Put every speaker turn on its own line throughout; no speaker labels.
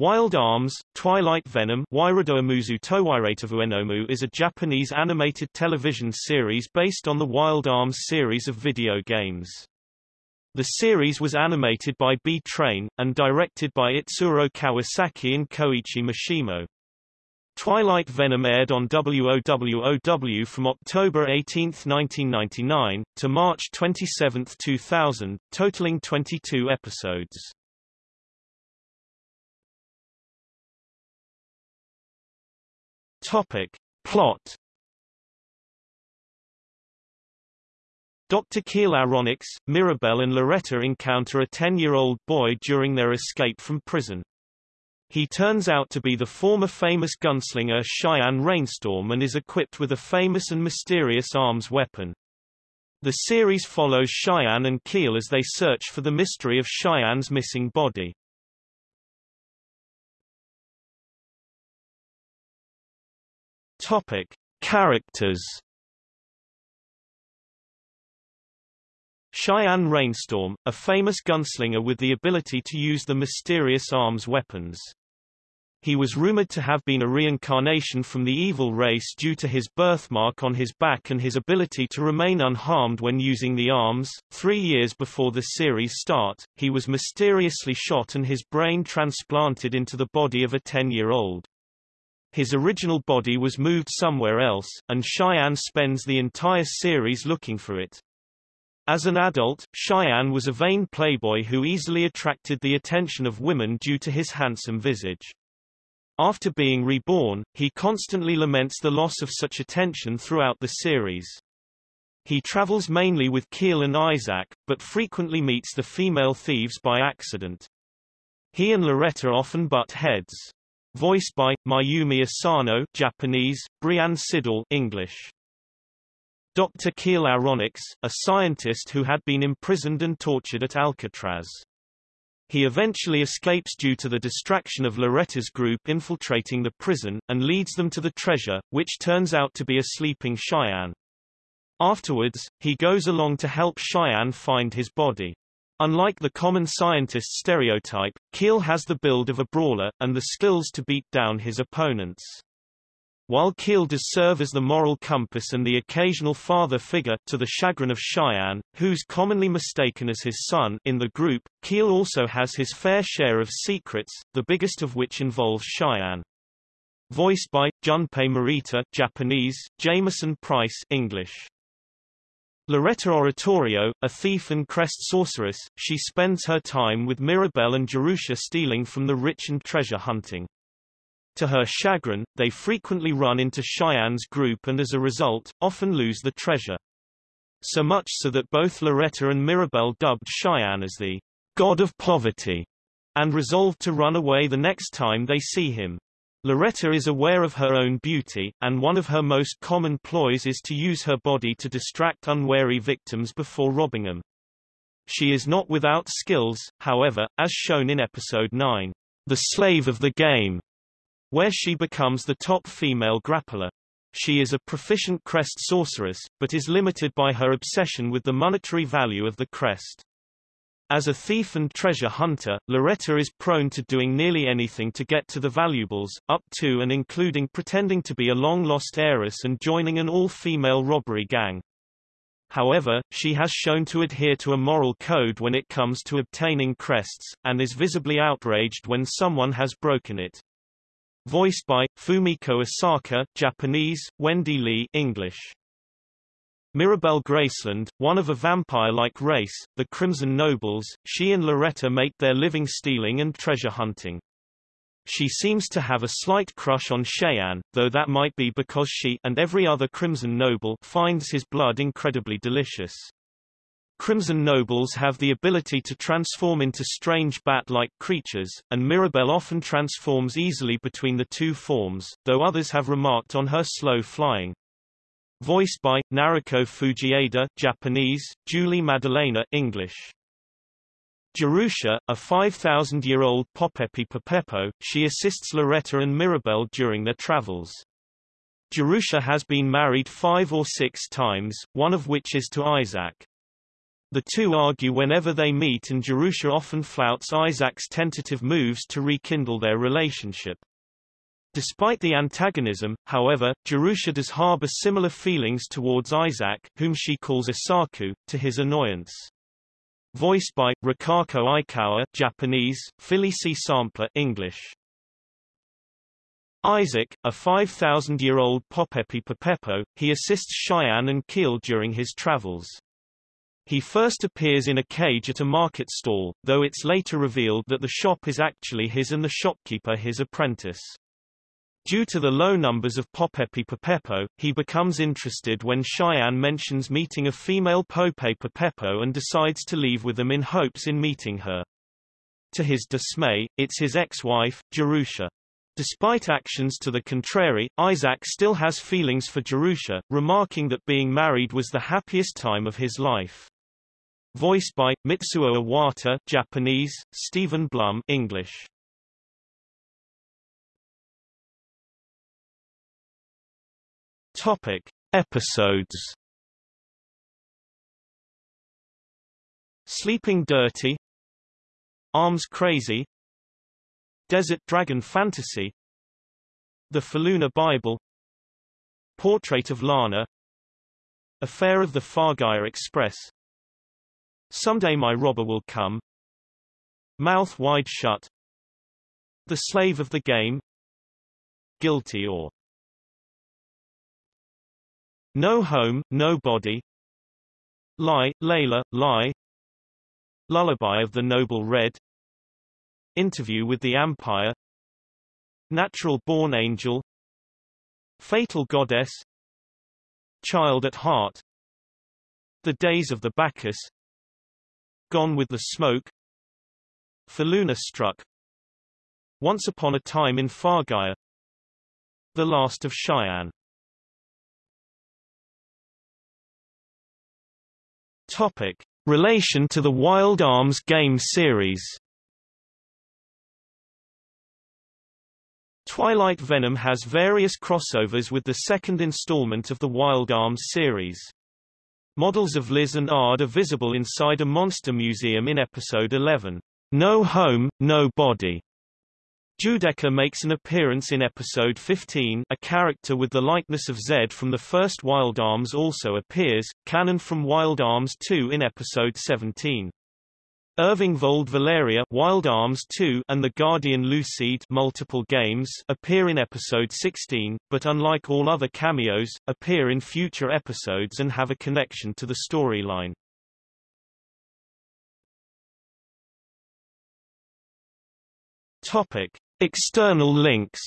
Wild Arms, Twilight Venom is a Japanese animated television series based on the Wild Arms series of video games. The series was animated by Bee Train, and directed by Itsuro Kawasaki and Koichi Mashimo. Twilight Venom aired on WOWOW from October 18, 1999, to March 27, 2000, totaling 22 episodes. Topic. Plot Dr. Keel Aronnax, Mirabel and Loretta encounter a 10-year-old boy during their escape from prison. He turns out to be the former famous gunslinger Cheyenne Rainstorm and is equipped with a famous and mysterious arms weapon. The series follows Cheyenne and Keel as they search for the mystery of Cheyenne's missing body. Topic: Characters. Cheyenne Rainstorm, a famous gunslinger with the ability to use the mysterious arms weapons. He was rumored to have been a reincarnation from the evil race due to his birthmark on his back and his ability to remain unharmed when using the arms. Three years before the series start, he was mysteriously shot and his brain transplanted into the body of a 10-year-old. His original body was moved somewhere else, and Cheyenne spends the entire series looking for it. As an adult, Cheyenne was a vain playboy who easily attracted the attention of women due to his handsome visage. After being reborn, he constantly laments the loss of such attention throughout the series. He travels mainly with Keel and Isaac, but frequently meets the female thieves by accident. He and Loretta often butt heads. Voiced by Mayumi Asano, Japanese, Brianne Siddall, English. Dr. Keel Aronnax, a scientist who had been imprisoned and tortured at Alcatraz. He eventually escapes due to the distraction of Loretta's group infiltrating the prison, and leads them to the treasure, which turns out to be a sleeping Cheyenne. Afterwards, he goes along to help Cheyenne find his body. Unlike the common scientist stereotype, Keel has the build of a brawler, and the skills to beat down his opponents. While Keel does serve as the moral compass and the occasional father figure, to the chagrin of Cheyenne, who's commonly mistaken as his son, in the group, Keel also has his fair share of secrets, the biggest of which involves Cheyenne. Voiced by, Junpei Morita Japanese, Jamieson Price English. Loretta Oratorio, a thief and crest sorceress, she spends her time with Mirabel and Jerusha stealing from the rich and treasure hunting. To her chagrin, they frequently run into Cheyenne's group and as a result, often lose the treasure. So much so that both Loretta and Mirabel dubbed Cheyenne as the god of poverty, and resolved to run away the next time they see him. Loretta is aware of her own beauty, and one of her most common ploys is to use her body to distract unwary victims before robbing them. She is not without skills, however, as shown in Episode 9, The Slave of the Game, where she becomes the top female grappler. She is a proficient crest sorceress, but is limited by her obsession with the monetary value of the crest. As a thief and treasure hunter, Loretta is prone to doing nearly anything to get to the valuables, up to and including pretending to be a long-lost heiress and joining an all-female robbery gang. However, she has shown to adhere to a moral code when it comes to obtaining crests, and is visibly outraged when someone has broken it. Voiced by, Fumiko Asaka Japanese, Wendy Lee English. Mirabel Graceland, one of a vampire-like race, the Crimson Nobles, she and Loretta make their living stealing and treasure hunting. She seems to have a slight crush on Cheyenne, though that might be because she and every other Crimson Noble finds his blood incredibly delicious. Crimson Nobles have the ability to transform into strange bat-like creatures, and Mirabel often transforms easily between the two forms, though others have remarked on her slow flying. Voiced by, Naruko Fujieda Japanese, Julie Maddalena English. Jerusha, a 5,000-year-old Popepi Popepo, she assists Loretta and Mirabel during their travels. Jerusha has been married five or six times, one of which is to Isaac. The two argue whenever they meet and Jerusha often flouts Isaac's tentative moves to rekindle their relationship. Despite the antagonism, however, Jerusha does harbor similar feelings towards Isaac, whom she calls Isaku, to his annoyance. Voiced by, Rikako Aikawa Japanese, C. Sampler English. Isaac, a 5,000-year-old Popepi he assists Cheyenne and Keel during his travels. He first appears in a cage at a market stall, though it's later revealed that the shop is actually his and the shopkeeper his apprentice. Due to the low numbers of Popepi he becomes interested when Cheyenne mentions meeting a female Popepi Popepo and decides to leave with them in hopes in meeting her. To his dismay, it's his ex-wife, Jerusha. Despite actions to the contrary, Isaac still has feelings for Jerusha, remarking that being married was the happiest time of his life. Voiced by, Mitsuo Iwata Japanese, Steven Blum English. Topic. Episodes. Sleeping Dirty. Arms Crazy. Desert Dragon Fantasy. The Faluna Bible. Portrait of Lana. Affair of the Filgaia Express. Someday My Robber Will Come. Mouth Wide Shut. The Slave of the Game. Guilty or no Home, No Body Lie, Layla, Lie. Lullaby of the Noble Red. Interview with the Empire. Natural Born Angel. Fatal Goddess. Child at Heart. The Days of the Bacchus. Gone with the Smoke. Faluna Struck. Once Upon a Time in Filgaia The Last of Cheyenne Topic. Relation to the Wild Arms game series Twilight Venom has various crossovers with the second installment of the Wild Arms series. Models of Liz and Ard are visible inside a monster museum in episode 11, No Home, No Body. Judecca makes an appearance in episode 15 a character with the likeness of Zed from the first Wild Arms also appears, Kanon from Wild Arms 2 in episode 17. Irving Vold Valeria Wild Arms 2 and the Guardian Lucid multiple games appear in episode 16, but unlike all other cameos, appear in future episodes and have a connection to the storyline. Topic. External links.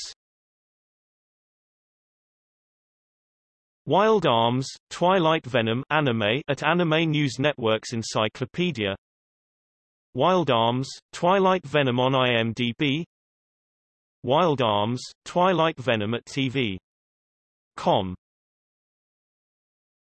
Wild Arms, Twilight Venom anime at Anime News Network's Encyclopedia. Wild Arms, Twilight Venom on IMDb Wild Arms, Twilight Venom at TV.com